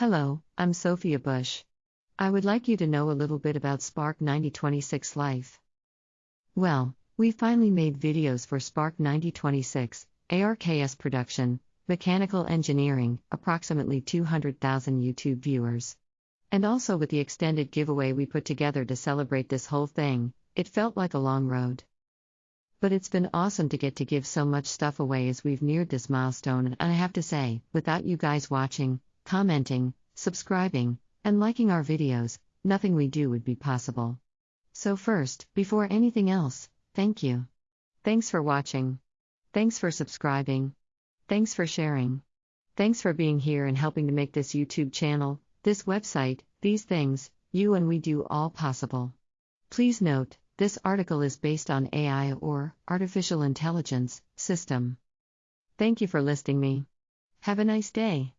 Hello, I'm Sophia Bush. I would like you to know a little bit about Spark 9026 Life. Well, we finally made videos for Spark 9026, ARKS production, mechanical engineering, approximately 200,000 YouTube viewers. And also with the extended giveaway we put together to celebrate this whole thing, it felt like a long road. But it's been awesome to get to give so much stuff away as we've neared this milestone, and I have to say, without you guys watching, commenting, subscribing, and liking our videos, nothing we do would be possible. So, first, before anything else, thank you. Thanks for watching. Thanks for subscribing. Thanks for sharing. Thanks for being here and helping to make this YouTube channel, this website, these things, you and we do all possible. Please note, this article is based on AI or artificial intelligence system. Thank you for listing me. Have a nice day.